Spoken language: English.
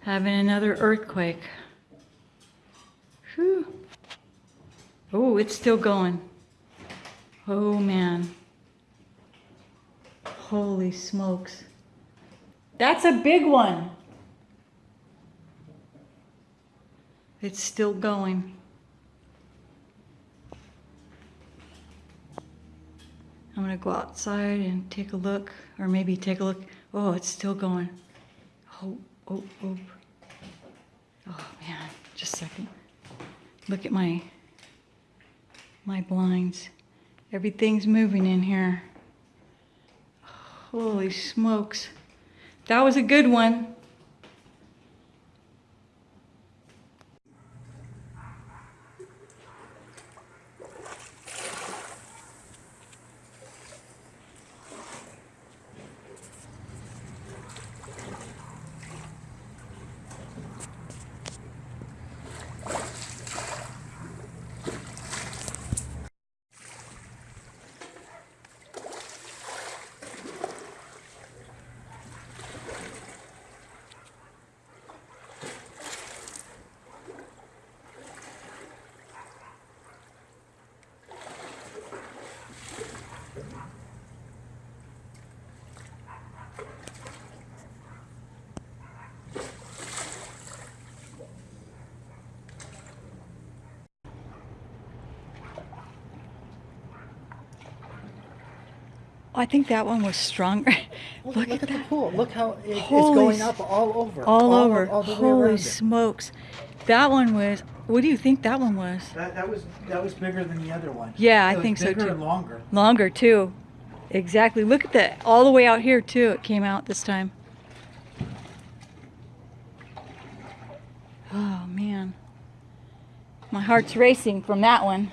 having another earthquake. Whew. Oh, it's still going. Oh man. Holy smokes. That's a big one. It's still going. I'm gonna go outside and take a look, or maybe take a look. Oh, it's still going. Oh, oh, oh. Oh man, just a second. Look at my my blinds. Everything's moving in here. Holy smokes. That was a good one. I think that one was stronger. Look, Look at at, the that. pool. Look how it, it's going up all over. All over. all the way Holy smokes. That one was, what do you think that one was? That, that was that was bigger than the other one. Yeah, I It was think so, too. longer. Longer too. Exactly. Look at that. All the way out here too. It came out this time. Oh man. My heart's racing from that one.